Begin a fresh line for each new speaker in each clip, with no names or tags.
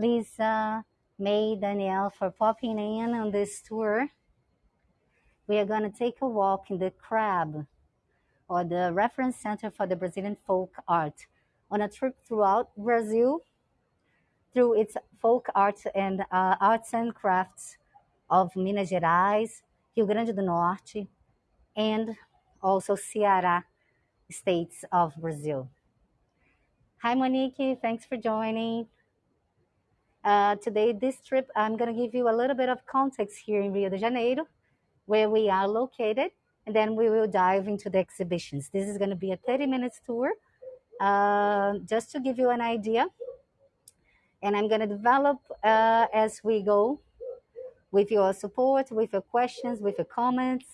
Lisa, May, Danielle for popping in on this tour. We are going to take a walk in the CRAB, or the Reference Center for the Brazilian Folk Art, on a trip throughout Brazil through its folk arts and uh, arts and crafts of Minas Gerais, Rio Grande do Norte, and also Ceará states of Brazil. Hi, Monique. Thanks for joining. Uh, today, this trip, I'm going to give you a little bit of context here in Rio de Janeiro, where we are located, and then we will dive into the exhibitions. This is going to be a 30 minutes tour, uh, just to give you an idea. And I'm going to develop uh, as we go with your support, with your questions, with your comments,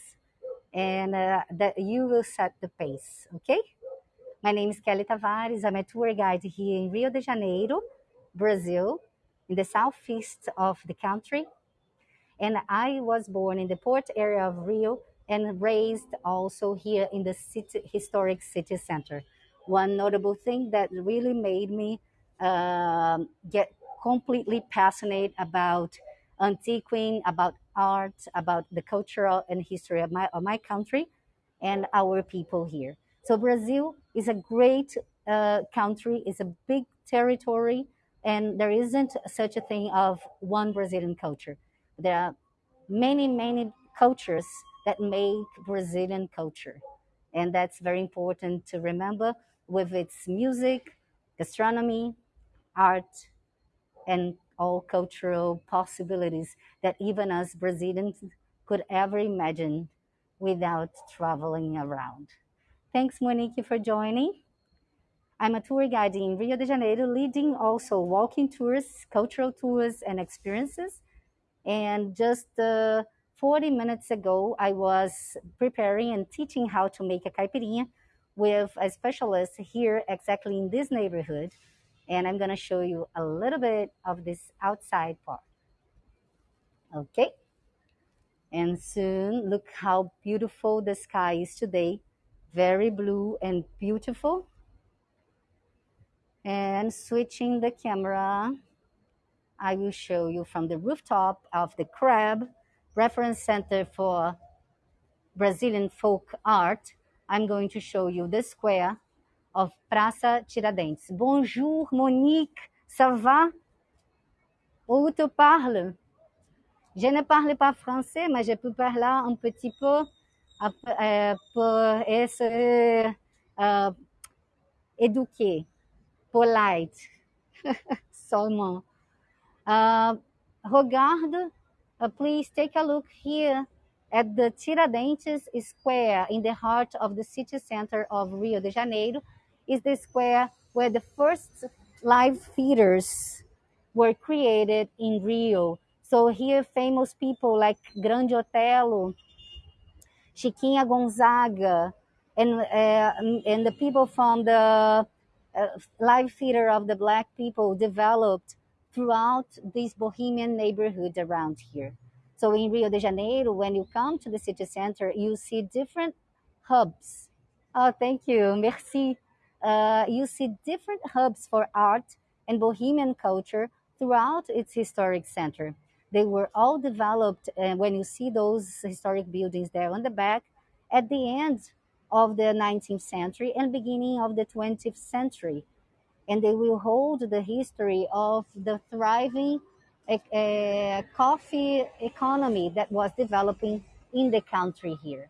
and uh, that you will set the pace, okay? My name is Kelly Tavares. I'm a tour guide here in Rio de Janeiro, Brazil, in the southeast of the country. And I was born in the port area of Rio and raised also here in the city, historic city center. One notable thing that really made me um, get completely passionate about antiquing, about art, about the cultural and history of my, of my country and our people here. So Brazil is a great uh, country, it's a big territory, and there isn't such a thing of one Brazilian culture. There are many, many cultures that make Brazilian culture. And that's very important to remember with its music, gastronomy, art, and all cultural possibilities that even us Brazilians could ever imagine without traveling around. Thanks, Monique, for joining. I'm a tour guide in Rio de Janeiro, leading also walking tours, cultural tours, and experiences. And just uh, 40 minutes ago, I was preparing and teaching how to make a caipirinha with a specialist here exactly in this neighborhood. And I'm going to show you a little bit of this outside part. Okay. And soon, look how beautiful the sky is today. Very blue and beautiful and switching the camera, I will show you from the rooftop of the CRAB, Reference Center for Brazilian Folk Art. I'm going to show you the square of Praça Tiradentes. Bonjour, Monique, ça va? Où tu parles? Je ne parle pas français, mais je peux parler un petit peu euh, pour être euh, éduqué polite, seulement. Uh, Rogardo, uh, please take a look here at the Tiradentes Square in the heart of the city center of Rio de Janeiro. Is the square where the first live theaters were created in Rio. So here, famous people like Grande Otelo, Chiquinha Gonzaga, and uh, and the people from the live theater of the black people developed throughout these bohemian neighborhoods around here. So in Rio de Janeiro, when you come to the city center, you see different hubs. Oh, thank you, merci. Uh, you see different hubs for art and bohemian culture throughout its historic center. They were all developed, and uh, when you see those historic buildings there on the back, at the end of the 19th century and beginning of the 20th century. And they will hold the history of the thriving uh, coffee economy that was developing in the country here.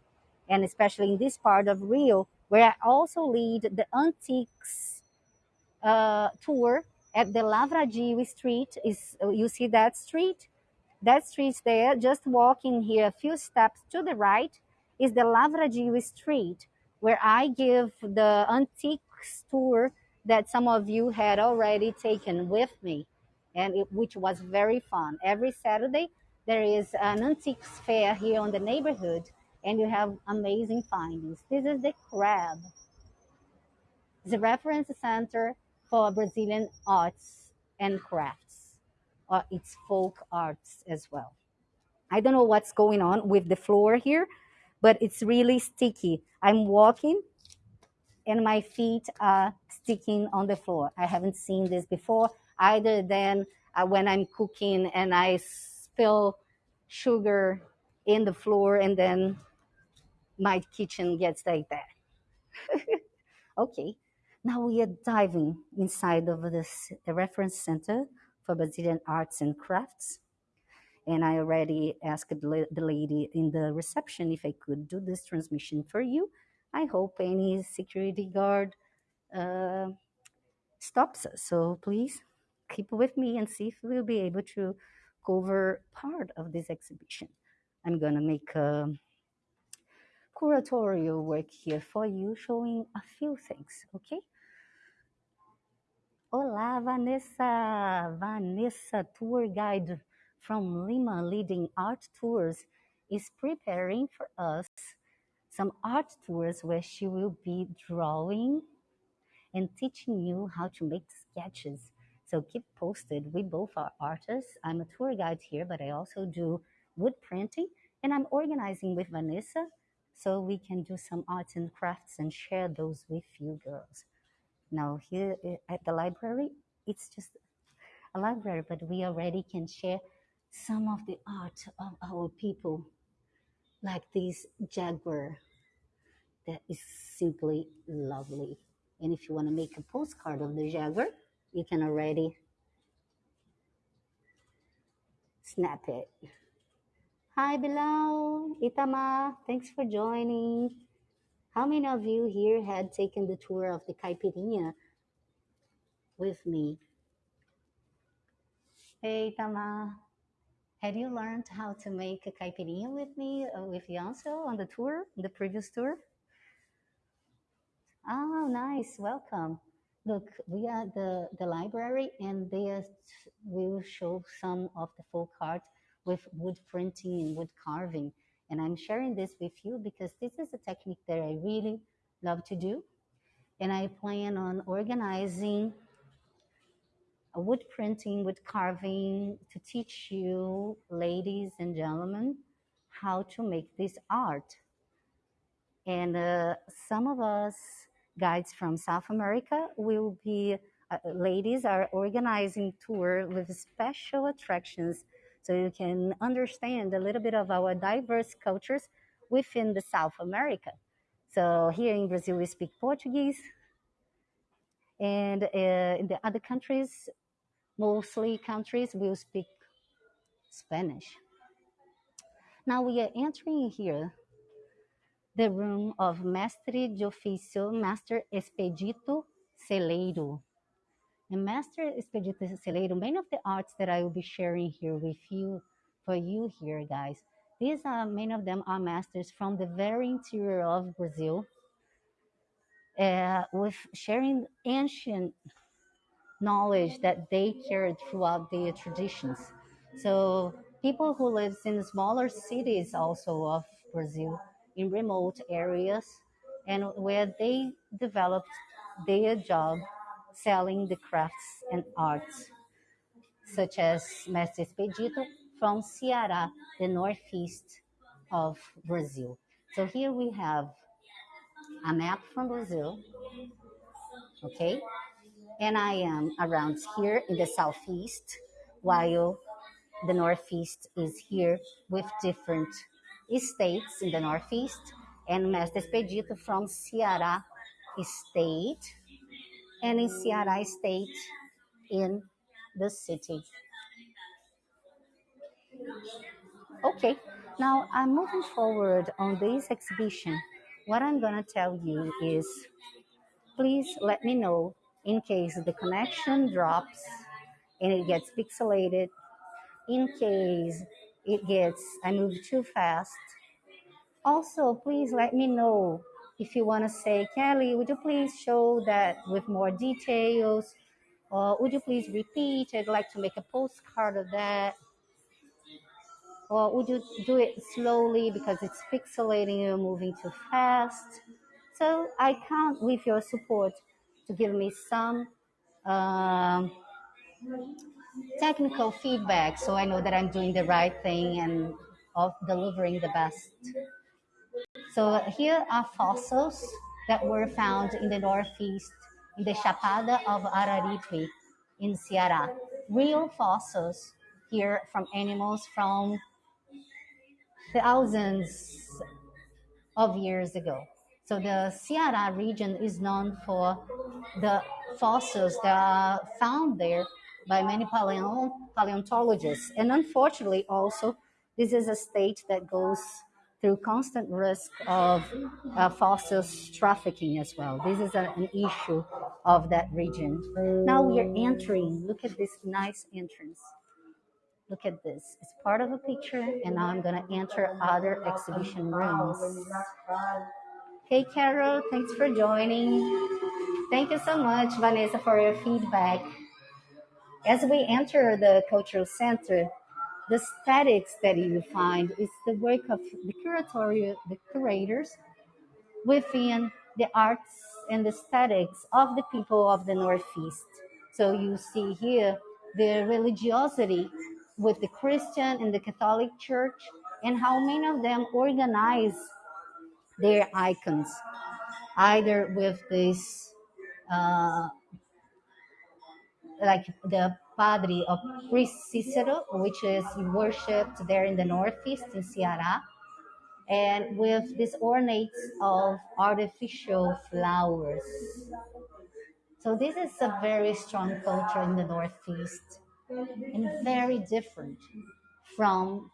And especially in this part of Rio, where I also lead the antiques uh, tour at the Lavradio Street. Is You see that street? That street there, just walking here a few steps to the right, is the Lavradio Street, where I give the antiques tour that some of you had already taken with me, and it, which was very fun. Every Saturday, there is an antiques fair here on the neighborhood, and you have amazing findings. This is the CRAB, the reference center for Brazilian arts and crafts, or its folk arts as well. I don't know what's going on with the floor here, but it's really sticky. I'm walking and my feet are sticking on the floor. I haven't seen this before either than uh, when I'm cooking and I spill sugar in the floor and then my kitchen gets like that. Okay, now we are diving inside of this reference center for Brazilian arts and crafts. And I already asked the lady in the reception if I could do this transmission for you. I hope any security guard uh, stops us. So please keep with me and see if we'll be able to cover part of this exhibition. I'm gonna make a curatorial work here for you, showing a few things, okay? Olá, Vanessa! Vanessa, tour guide from Lima Leading Art Tours, is preparing for us some art tours where she will be drawing and teaching you how to make sketches. So keep posted. We both are artists. I'm a tour guide here, but I also do wood printing, and I'm organizing with Vanessa so we can do some arts and crafts and share those with you girls. Now, here at the library, it's just a library, but we already can share some of the art of our people, like this jaguar that is simply lovely. And if you want to make a postcard of the jaguar, you can already snap it. Hi, Bilal, Itama, thanks for joining. How many of you here had taken the tour of the Caipirinha with me? Hey, Itama, had you learned how to make a caipirinha with me, uh, with Yanso on the tour, the previous tour? Oh, nice, welcome. Look, we are the, the library and they will show some of the folk art with wood printing and wood carving. And I'm sharing this with you because this is a technique that I really love to do. And I plan on organizing wood printing, wood carving to teach you, ladies and gentlemen, how to make this art. And uh, some of us guides from South America will be, uh, ladies are organizing tour with special attractions so you can understand a little bit of our diverse cultures within the South America. So here in Brazil, we speak Portuguese, and uh, in the other countries, mostly countries, will speak Spanish. Now we are entering here the room of Mestre de Ofício, Master Espedito Seleiro. And Master Espedito Seleiro, many of the arts that I will be sharing here with you, for you here, guys, these are, many of them are masters from the very interior of Brazil, uh, with sharing ancient knowledge that they carried throughout their traditions. So people who lives in smaller cities also of Brazil, in remote areas, and where they developed their job selling the crafts and arts, such as Mestre Espedito from Ceará, the northeast of Brazil. So here we have a map from Brazil, okay? And I am around here in the southeast, while the northeast is here with different states in the northeast, and Mestre Espedito from Ceará state and in Ceará State in the city. Okay, now I'm moving forward on this exhibition. What I'm gonna tell you is, please let me know in case the connection drops and it gets pixelated, in case it gets, I move too fast. Also, please let me know if you want to say, Kelly, would you please show that with more details? Or would you please repeat? I'd like to make a postcard of that. Or would you do it slowly because it's pixelating, you're moving too fast? So I count with your support to give me some um, technical feedback so I know that I'm doing the right thing and of delivering the best so here are fossils that were found in the northeast, in the Chapada of Araripe in Ceará. real fossils here from animals from thousands of years ago. So the Ceará region is known for the fossils that are found there by many paleontologists. And unfortunately, also, this is a state that goes through constant risk of uh, fossils trafficking as well. This is a, an issue of that region. Now we are entering. Look at this nice entrance. Look at this. It's part of a picture, and now I'm going to enter other exhibition rooms. Hey, Carol, thanks for joining. Thank you so much, Vanessa, for your feedback. As we enter the cultural center, the statics that you find is the work of the curatorial, the curators within the arts and the statics of the people of the Northeast. So you see here the religiosity with the Christian and the Catholic Church and how many of them organize their icons, either with this, uh, like the Padre of Priest Cicero, which is worshipped there in the Northeast in Ceará, and with these ornates of artificial flowers. So this is a very strong culture in the Northeast and very different from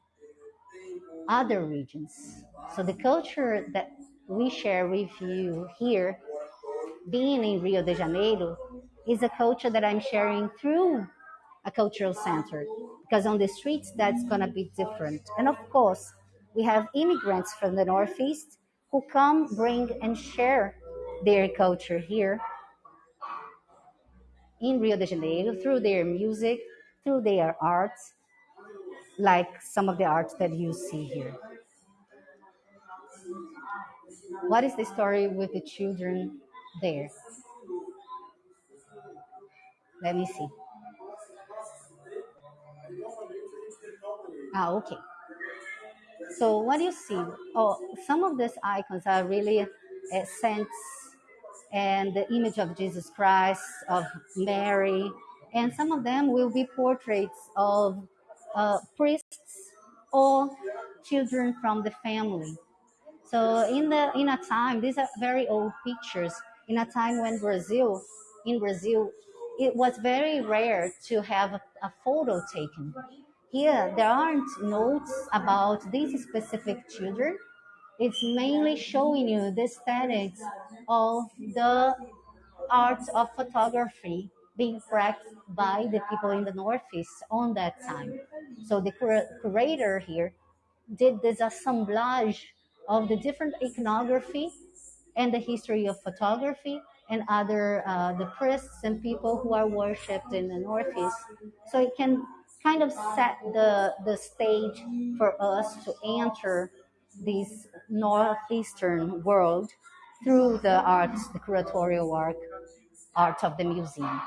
other regions. So the culture that we share with you here, being in Rio de Janeiro, is a culture that I'm sharing through a cultural center because on the streets that's going to be different. And of course, we have immigrants from the Northeast who come, bring, and share their culture here in Rio de Janeiro through their music, through their arts, like some of the arts that you see here. What is the story with the children there? Let me see. Ah, okay. So what do you see? Oh, some of these icons are really uh, saints and the image of Jesus Christ, of Mary, and some of them will be portraits of uh, priests or children from the family. So in the in a time, these are very old pictures. In a time when Brazil, in Brazil, it was very rare to have a, a photo taken. Here, there aren't notes about these specific children. It's mainly showing you the aesthetics of the art of photography being practiced by the people in the Northeast on that time. So the cur- curator here did this assemblage of the different iconography and the history of photography and other uh, the priests and people who are worshipped in the Northeast. So it can kind of set the the stage for us to enter this northeastern world through the arts, the curatorial work, art of the museum.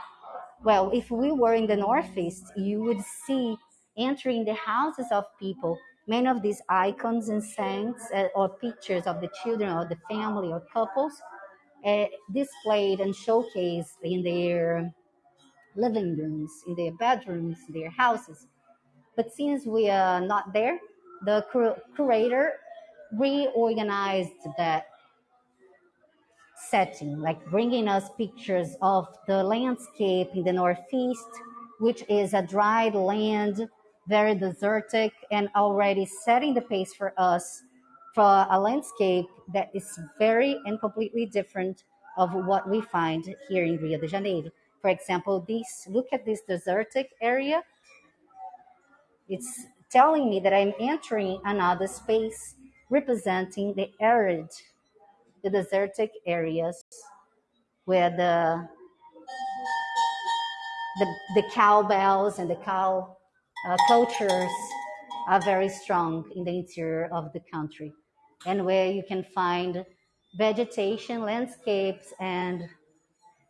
Well, if we were in the Northeast, you would see entering the houses of people many of these icons and saints uh, or pictures of the children or the family or couples uh, displayed and showcased in their living rooms, in their bedrooms, their houses. But since we are not there, the cur- curator reorganized that setting, like bringing us pictures of the landscape in the Northeast, which is a dried land, very desertic, and already setting the pace for us for a landscape that is very and completely different of what we find here in Rio de Janeiro. For example, this look at this desertic area. It's telling me that I'm entering another space representing the arid, the desertic areas where the the, the cowbells and the cow uh, cultures are very strong in the interior of the country and where you can find vegetation, landscapes, and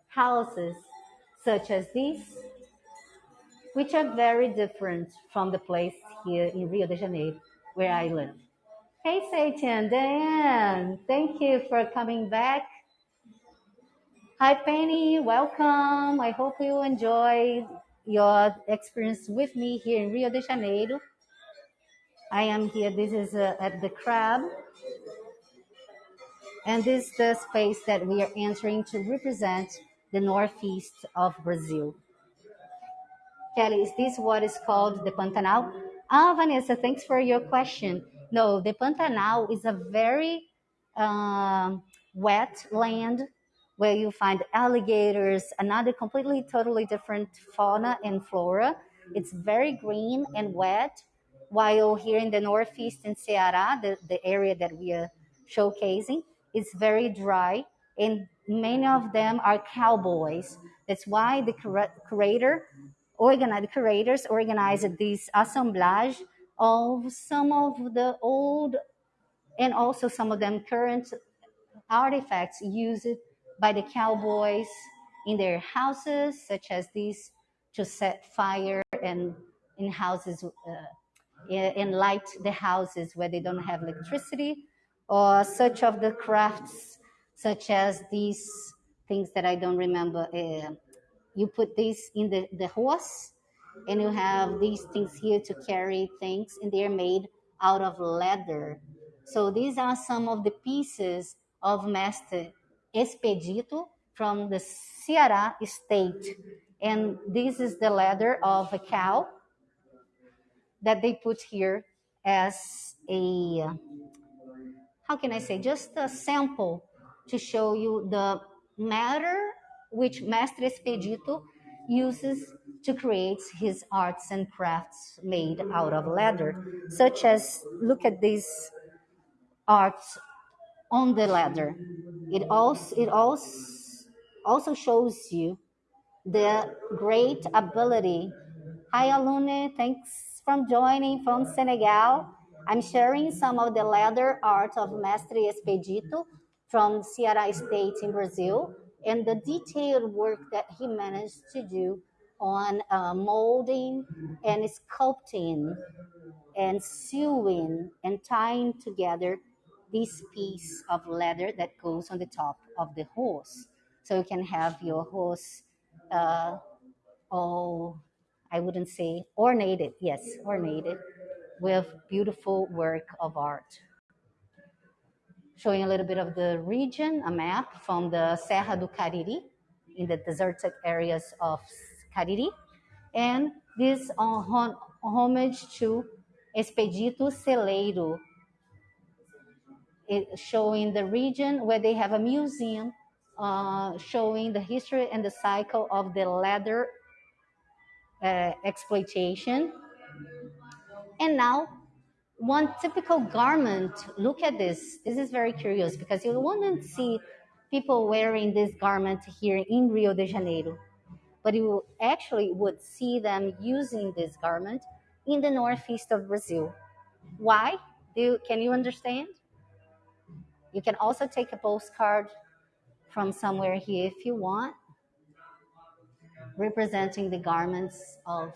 houses such as these, which are very different from the place here in Rio de Janeiro where I live. Hey, Satan, Diane, thank you for coming back. Hi, Penny, welcome. I hope you enjoyed your experience with me here in Rio de Janeiro. I am here, this is uh, at the crab. And this is the space that we are entering to represent the northeast of Brazil. Kelly, is this what is called the Pantanal? Ah, Vanessa, thanks for your question. No, the Pantanal is a very uh, wet land where you find alligators, another completely, totally different fauna and flora. It's very green and wet, while here in the northeast in Ceará, the, the area that we are showcasing, it's very dry, and many of them are cowboys. That's why the curator organized, curators organized this assemblage of some of the old and also some of them current artifacts used by the cowboys in their houses, such as these to set fire and in houses uh, and light the houses where they don't have electricity, or such of the crafts, such as these things that I don't remember. Uh, you put this in the, the horse, and you have these things here to carry things, and they're made out of leather. So these are some of the pieces of Master Espedito from the Ceará state. And this is the leather of a cow that they put here as a, how can I say, just a sample to show you the matter which Master Espedito uses to create his arts and crafts made out of leather, such as, look at these arts on the leather. It also it also also shows you the great ability. Hi Alune, thanks from joining from Senegal. I'm sharing some of the leather art of Mestre Espedito from Ceará State in Brazil and the detailed work that he managed to do on uh, molding and sculpting and sewing and tying together this piece of leather that goes on the top of the horse. So you can have your horse uh, all, I wouldn't say ornated, yes, ornated with beautiful work of art. Showing a little bit of the region, a map from the Serra do Cariri in the deserted areas of Cariri. And this homage to Espedito Seleiro, showing the region where they have a museum uh, showing the history and the cycle of the leather uh, exploitation. And now, one typical garment, look at this. This is very curious because you wouldn't see people wearing this garment here in Rio de Janeiro, but you actually would see them using this garment in the northeast of Brazil. Why? Do you, can you understand? You can also take a postcard from somewhere here if you want, representing the garments of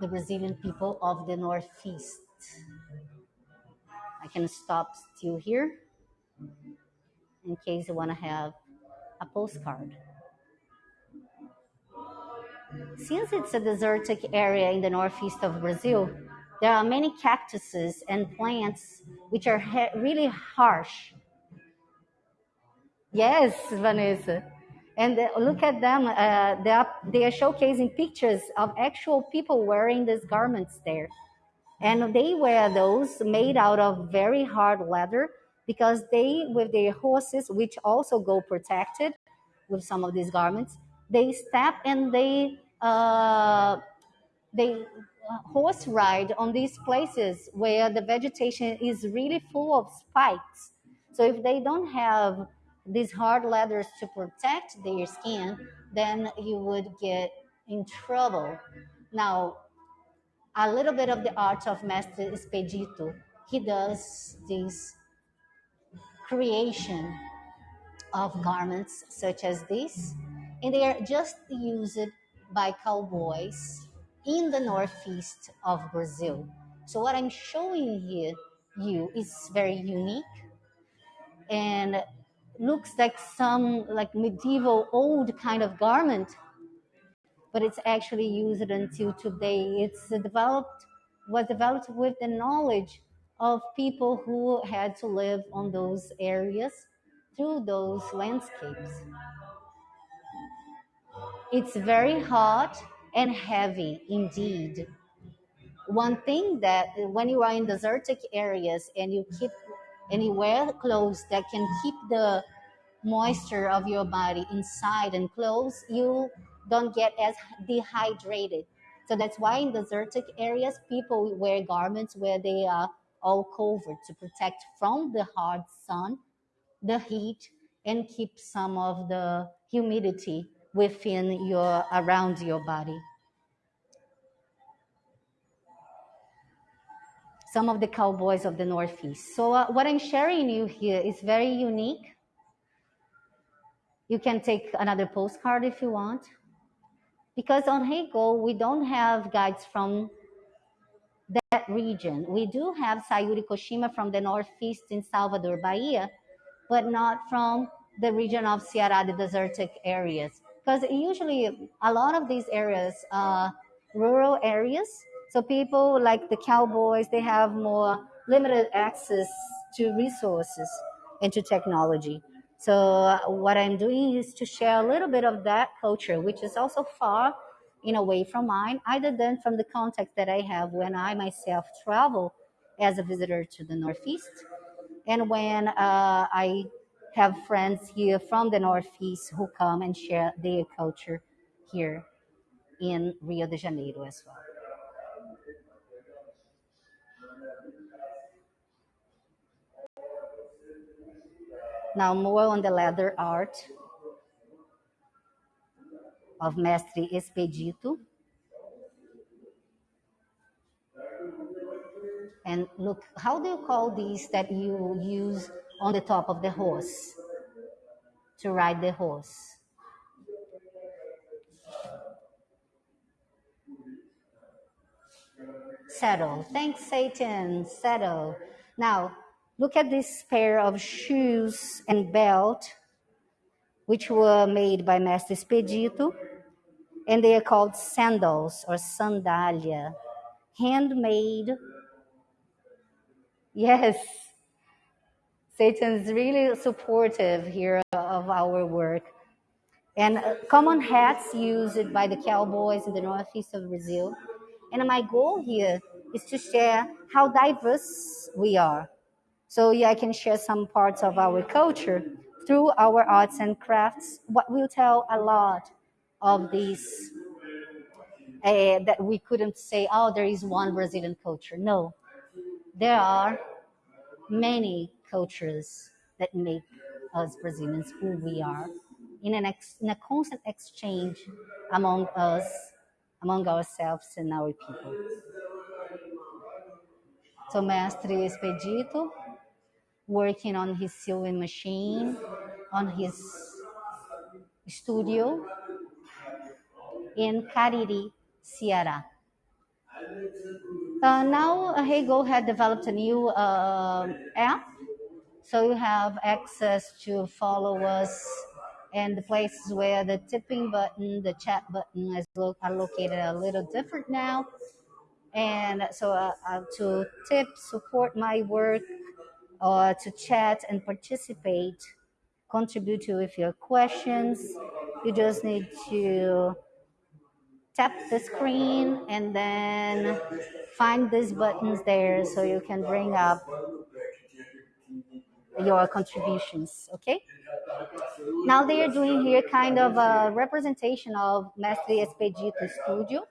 the Brazilian people of the Northeast. I can stop still here in case you want to have a postcard. Since it's a desertic area in the northeast of Brazil, there are many cactuses and plants which are really harsh. Yes, Vanessa. And uh, look at them. Uh, they, are, they are showcasing pictures of actual people wearing these garments there. And they wear those made out of very hard leather because they, with their horses, which also go protected with some of these garments, they step and they uh, they horse ride on these places where the vegetation is really full of spikes. So if they don't have these hard leathers to protect their skin, then you would get in trouble. Now, a little bit of the art of Master Espedito. He does this creation of garments such as this, and they are just used by cowboys in the northeast of Brazil. So what I'm showing here you is very unique and looks like some like medieval old kind of garment but it's actually used until today. It's developed was developed with the knowledge of people who had to live on those areas through those landscapes. It's very hot and heavy indeed. One thing that when you are in desertic areas and you keep you wear clothes that can keep the moisture of your body inside and close, you don't get as dehydrated. So that's why in desertic areas, people wear garments where they are all covered to protect from the hard sun, the heat, and keep some of the humidity within your around your body. Some of the cowboys of the Northeast. So uh, what I'm sharing you here is very unique. You can take another postcard if you want. Because on Heygo, we don't have guides from that region. We do have Sayuri Koshima from the Northeast in Salvador, Bahia, but not from the region of Ceará, the desertic areas. Because usually a lot of these areas are rural areas. So people like the cowboys, they have more limited access to resources and to technology. So uh, what I'm doing is to share a little bit of that culture, which is also far in a way from mine, other than from the context that I have when I myself travel as a visitor to the Northeast and when uh, I have friends here from the Northeast who come and share their culture here in Rio de Janeiro as well. Now more on the leather art of Mestre Espedito. And look, how do you call these that you use on the top of the horse to ride the horse? Saddle. Thanks, Satan. Saddle. Now, look at this pair of shoes and belt, which were made by Mestre Espedito, and they are called sandals or sandalia, handmade. Yes, Satan's really supportive here of our work. And uh, common hats used by the cowboys in the northeast of Brazil. And my goal here is to share how diverse we are. So yeah, I can share some parts of our culture through our arts and crafts. What will tell a lot of these uh, that we couldn't say, oh, there is one Brazilian culture. No, there are many cultures that make us Brazilians who we are in, an ex- in a constant exchange among us, among ourselves and our people. So Mestre Espedito, working on his sewing machine, on his studio in Cariri, Ceará. Uh, now Heygo had developed a new uh, app, so you have access to follow us and the places where the tipping button, the chat button is lo- are located a little different now. And so uh, uh, to tip, support my work, or to chat and participate, contribute to with your questions, you just need to tap the screen and then find these buttons there so you can bring up your contributions, okay? Now they are doing here kind of a representation of Mestre Espedito Studio,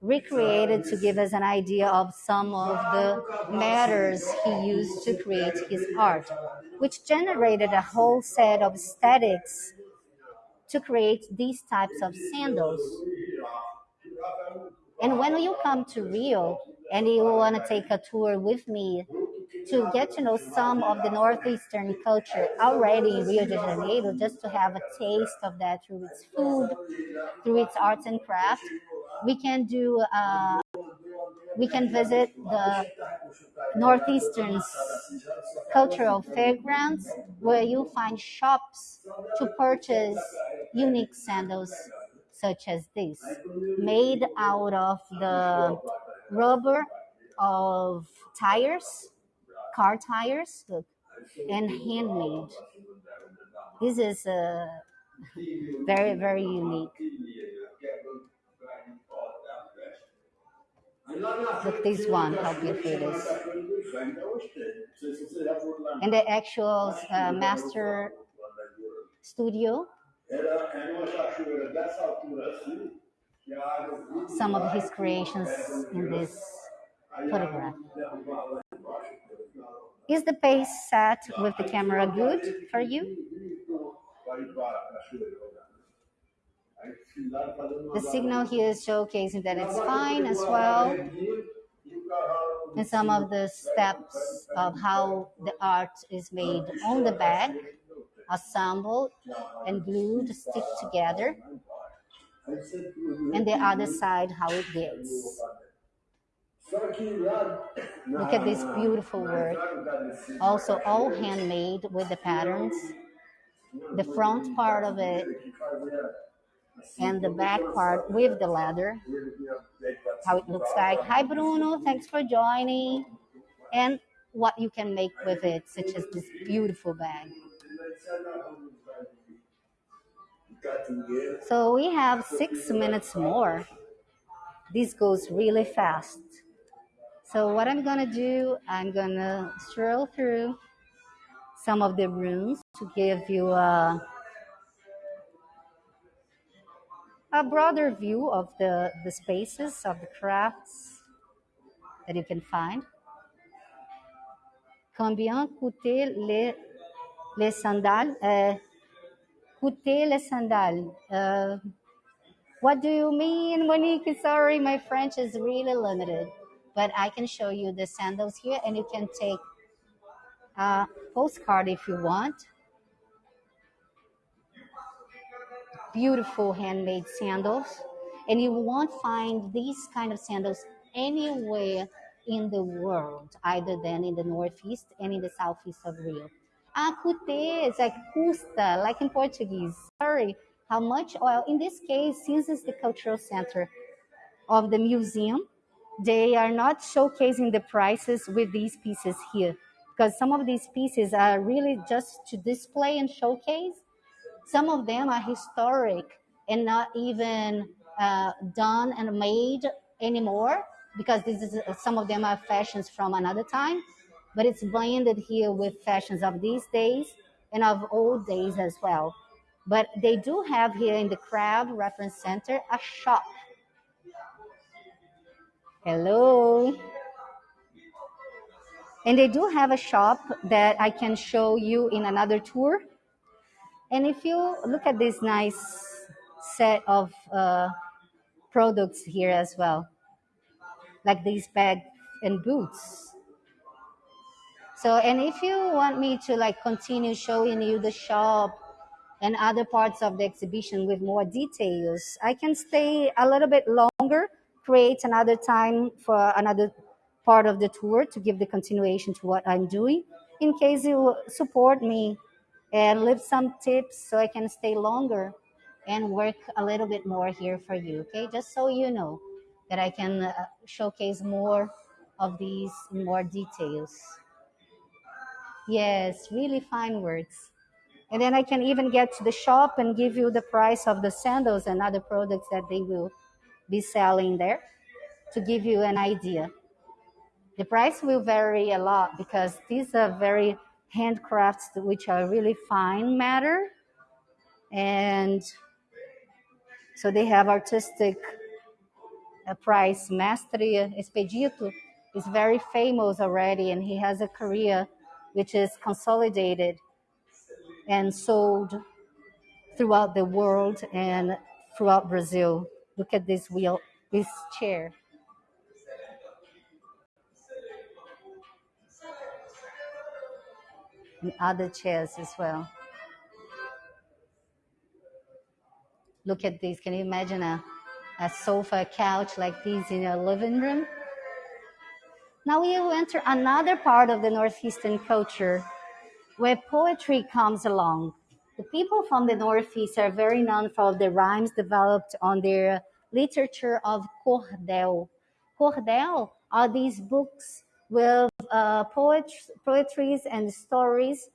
recreated to give us an idea of some of the matters he used to create his art, which generated a whole set of aesthetics to create these types of sandals. And when you come to Rio and you want to take a tour with me to get to know some of the Northeastern culture already in Rio de Janeiro, just to have a taste of that through its food, through its arts and craft, we can do, uh, we can visit the Northeastern cultural fairgrounds where you find shops to purchase unique sandals such as this, made out of the rubber of tires, car tires, look, and handmade. This is uh, very, very unique. Look, this one, how beautiful it is. And the actual uh, master studio, some of his creations in this photograph. Is the pace set with the camera good for you? The signal here is showcasing that it's fine as well. And some of the steps of how the art is made on the bag, assembled and glued, stick together. And the other side, how it gets. Look at this beautiful work. Also all handmade with the patterns. The front part of it and the back part with the leather. How it looks like. Hi Bruno, thanks for joining. And what you can make with it, such as this beautiful bag. So we have six minutes more. This goes really fast. So what I'm gonna do, I'm gonna stroll through some of the rooms to give you a, a broader view of the, the spaces of the crafts that you can find. Combien coûtaient les, les sandales? Uh, les sandales? Uh, what do you mean, Monique? Sorry, my French is really limited but I can show you the sandals here and you can take a postcard if you want. Beautiful handmade sandals. And you won't find these kind of sandals anywhere in the world, either than in the Northeast and in the Southeast of Rio. Ah, cute, like custa, like in Portuguese. Sorry, how much oil? In this case, since it's the cultural center of the museum, they are not showcasing the prices with these pieces here because some of these pieces are really just to display and showcase. Some of them are historic and not even uh, done and made anymore because this is uh, some of them are fashions from another time, but it's blended here with fashions of these days and of old days as well. But they do have here in the Crab Reference Center a shop Hello. And they do have a shop that I can show you in another tour. And if you look at this nice set of uh, products here as well, like these bag and boots. So, and if you want me to like continue showing you the shop and other parts of the exhibition with more details, I can stay a little bit longer create another time for another part of the tour to give the continuation to what I'm doing. In case you support me and leave some tips so I can stay longer and work a little bit more here for you, okay? Just so you know that I can uh, showcase more of these more details. Yes, really fine words. And then I can even get to the shop and give you the price of the sandals and other products that they will be selling there to give you an idea. The price will vary a lot because these are very handcrafts which are really fine matter and so they have artistic uh, price. Mestre Espedito is very famous already and he has a career which is consolidated and sold throughout the world and throughout Brazil. Look at this wheel, this chair. And other chairs as well. Look at this. Can you imagine a, a sofa, a couch like this in your living room? Now we enter another part of the Northeastern culture where poetry comes along. The people from the Northeast are very known for the rhymes developed on their literature of cordel. Cordel are these books with uh, poet- poetries and stories,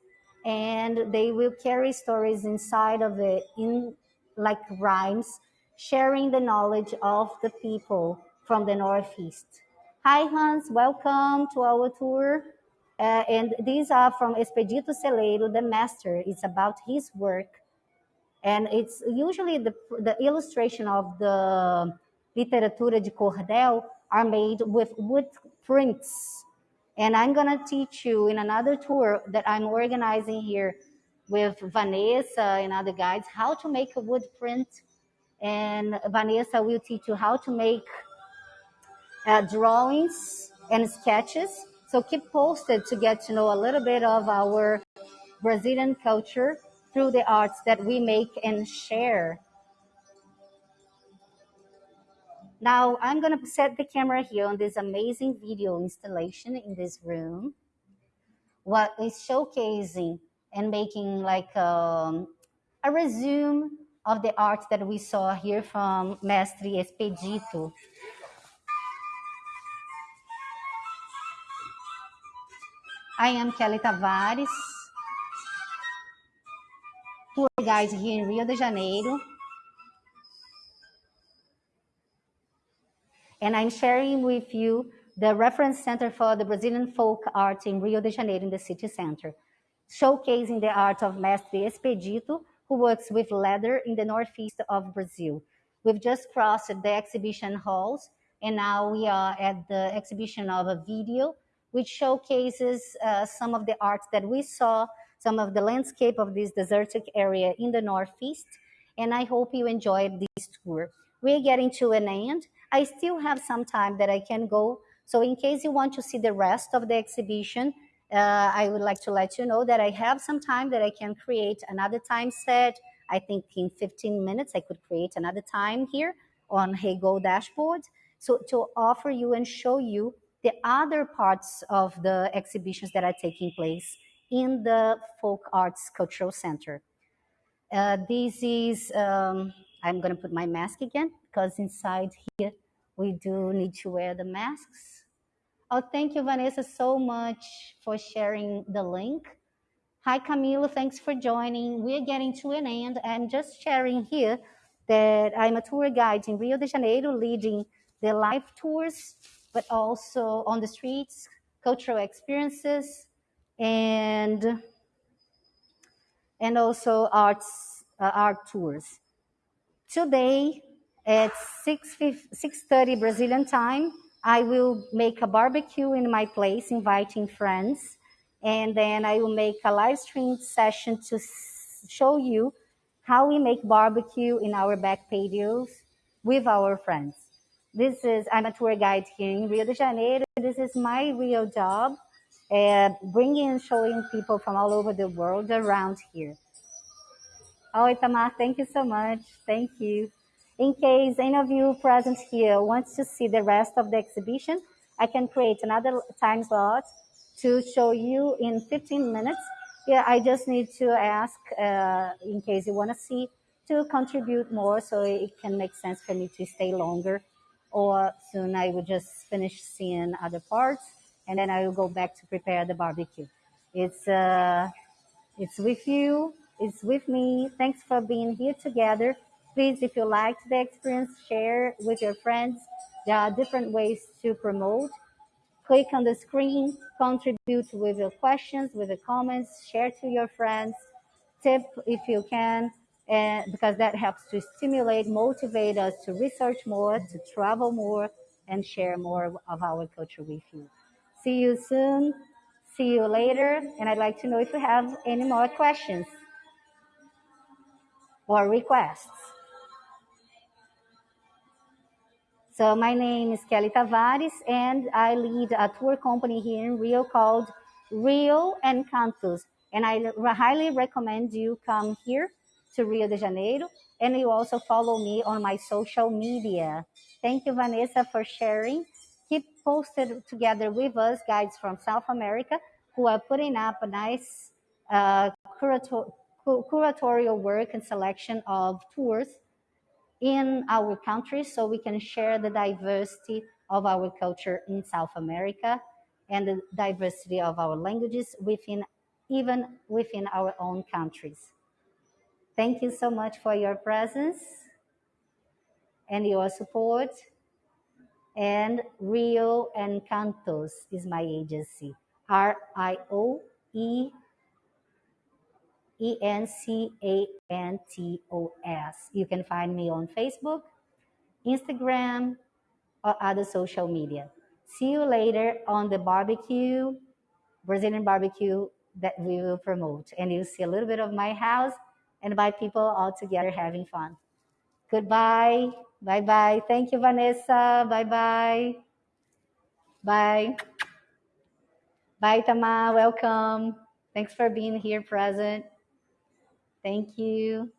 and they will carry stories inside of it in like rhymes, sharing the knowledge of the people from the Northeast. Hi, Hans. Welcome to our tour. Uh, and these are from Espedito Seleiro, the master. It's about his work. And it's usually the, the illustration of the literatura de cordel are made with wood prints. And I'm going to teach you in another tour that I'm organizing here with Vanessa and other guides how to make a wood print. And Vanessa will teach you how to make uh, drawings and sketches. So keep posted to get to know a little bit of our Brazilian culture through the arts that we make and share. Now I'm going to set the camera here on this amazing video installation in this room. What is showcasing and making like um, a resume of the art that we saw here from Mestre Espedito. I am Kelly Tavares, tour guide here in Rio de Janeiro. And I'm sharing with you the reference center for the Brazilian folk art in Rio de Janeiro in the city center, showcasing the art of Mestre Espedito, who works with leather in the northeast of Brazil. We've just crossed the exhibition halls, and now we are at the exhibition of a video which showcases uh, some of the art that we saw, some of the landscape of this desertic area in the Northeast. And I hope you enjoyed this tour. We're getting to an end. I still have some time that I can go. So in case you want to see the rest of the exhibition, uh, I would like to let you know that I have some time that I can create another time set. I think in 15 minutes, I could create another time here on Heygo dashboard. So to offer you and show you the other parts of the exhibitions that are taking place in the Folk Arts Cultural Center. Uh, this is, um, I'm going to put my mask again because inside here we do need to wear the masks. Oh, thank you, Vanessa, so much for sharing the link. Hi, Camilo, thanks for joining. We're getting to an end. I'm just sharing here that I'm a tour guide in Rio de Janeiro leading the live tours but also on the streets, cultural experiences, and and also arts uh, art tours. Today at 6 6:30 Brazilian time, I will make a barbecue in my place, inviting friends, and then I will make a live stream session to show you how we make barbecue in our back patios with our friends. This is, I'm a tour guide here in Rio de Janeiro. This is my real job, uh, bringing and showing people from all over the world around here. Oh, Itamar, thank you so much. Thank you. In case any of you present here wants to see the rest of the exhibition, I can create another time slot to show you in 15 minutes. Yeah, I just need to ask, uh, in case you want to see, to contribute more so it can make sense for me to stay longer or soon I will just finish seeing other parts and then I will go back to prepare the barbecue. It's, uh, it's with you, it's with me. Thanks for being here together. Please, if you liked the experience, share with your friends. There are different ways to promote. Click on the screen, contribute with your questions, with the comments, share to your friends, tip if you can, and because that helps to stimulate, motivate us to research more, to travel more, and share more of our culture with you. See you soon. See you later. And I'd like to know if you have any more questions or requests. So my name is Kelly Tavares, and I lead a tour company here in Rio called Rio Encantos. And I highly recommend you come here to Rio de Janeiro. And you also follow me on my social media. Thank you, Vanessa, for sharing. Keep posted together with us, guides from South America, who are putting up a nice uh, curatorial work and selection of tours in our country so we can share the diversity of our culture in South America and the diversity of our languages within even within our own countries. Thank you so much for your presence and your support. And Rio Encantos is my agency. R I O E E N C A N T O S. You can find me on Facebook, Instagram, or other social media. See you later on the barbecue, Brazilian barbecue that we will promote. And you'll see a little bit of my house and by people all together having fun. Goodbye. Bye bye. Thank you, Vanessa. Bye bye. Bye. Bye, Tama. Welcome. Thanks for being here present. Thank you.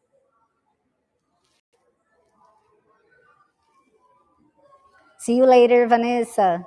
See you later, Vanessa.